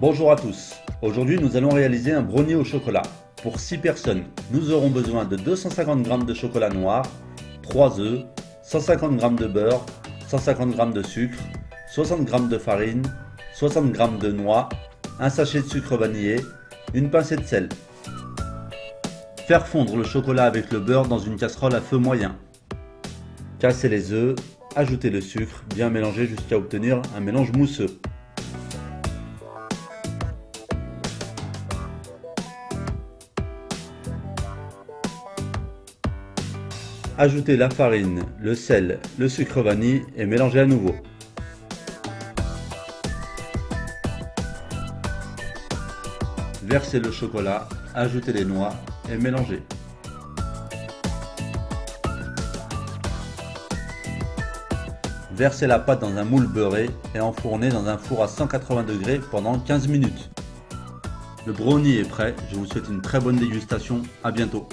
Bonjour à tous, aujourd'hui nous allons réaliser un brownie au chocolat. Pour 6 personnes, nous aurons besoin de 250 g de chocolat noir, 3 œufs, 150 g de beurre, 150 g de sucre, 60 g de farine, 60 g de noix, un sachet de sucre vanillé, une pincée de sel. Faire fondre le chocolat avec le beurre dans une casserole à feu moyen. Casser les œufs, ajouter le sucre, bien mélanger jusqu'à obtenir un mélange mousseux. Ajoutez la farine, le sel, le sucre vanille et mélangez à nouveau. Versez le chocolat, ajoutez les noix et mélangez. Versez la pâte dans un moule beurré et enfournez dans un four à 180 degrés pendant 15 minutes. Le brownie est prêt, je vous souhaite une très bonne dégustation, à bientôt